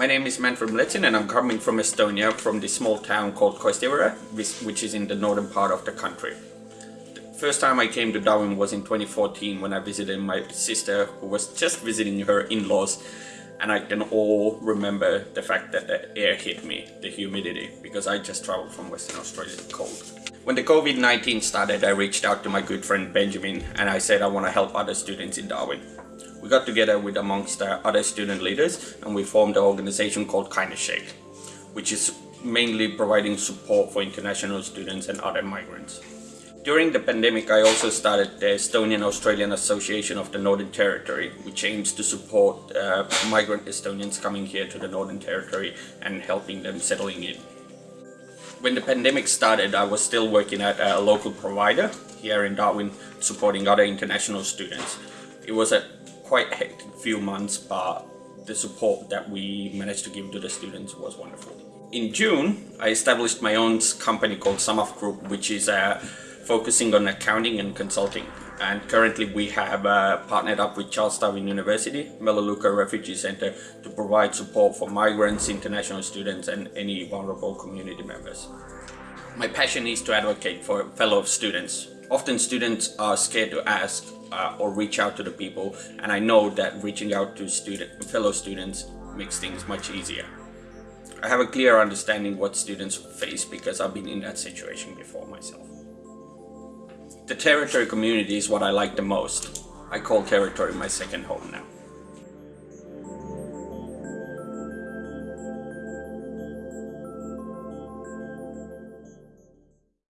My name is Manfred Mletsin and I'm coming from Estonia, from the small town called Koistivere, which is in the northern part of the country. The first time I came to Darwin was in 2014 when I visited my sister who was just visiting her in-laws and I can all remember the fact that the air hit me, the humidity, because I just traveled from Western Australia cold. When the COVID-19 started, I reached out to my good friend Benjamin and I said I want to help other students in Darwin. We got together with amongst other student leaders and we formed an organization called Kindness Shake, which is mainly providing support for international students and other migrants. During the pandemic, I also started the Estonian Australian Association of the Northern Territory, which aims to support uh, migrant Estonians coming here to the Northern Territory and helping them settling in. When the pandemic started, I was still working at a local provider here in Darwin, supporting other international students. It was a quite hectic few months, but the support that we managed to give to the students was wonderful. In June, I established my own company called Samaf Group, which is uh, focusing on accounting and consulting. And currently we have uh, partnered up with Charles Darwin University, Melaleuca Refugee Center to provide support for migrants, international students and any vulnerable community members. My passion is to advocate for fellow students. Often students are scared to ask uh, or reach out to the people and I know that reaching out to student, fellow students makes things much easier. I have a clear understanding what students face because I've been in that situation before myself. The territory community is what I like the most. I call territory my second home now.